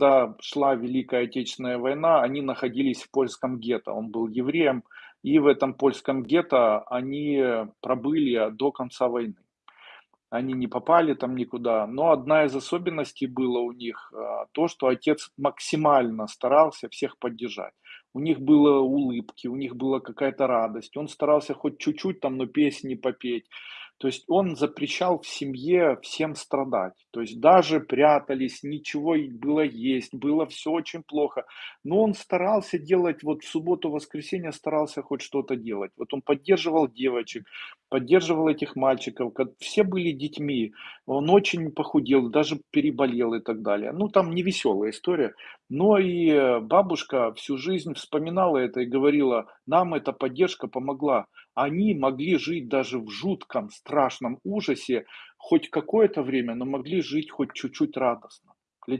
когда шла Великая Отечественная война, они находились в польском гетто. Он был евреем, и в этом польском гетто они пробыли до конца войны. Они не попали там никуда. Но одна из особенностей было у них а, то, что отец максимально старался всех поддержать. У них было улыбки, у них была какая-то радость. Он старался хоть чуть-чуть там, но песни попеть. То есть он запрещал в семье всем страдать. То есть даже прятались, ничего было есть, было все очень плохо. Но он старался делать, вот в субботу-воскресенье старался хоть что-то делать. Вот он поддерживал девочек, поддерживал этих мальчиков. Все были детьми. Он очень похудел, даже переболел и так далее. Ну, там не веселая история. Но и бабушка всю жизнь вспоминала это и говорила, нам эта поддержка помогла они могли жить даже в жутком, страшном ужасе хоть какое-то время, но могли жить хоть чуть-чуть радостно.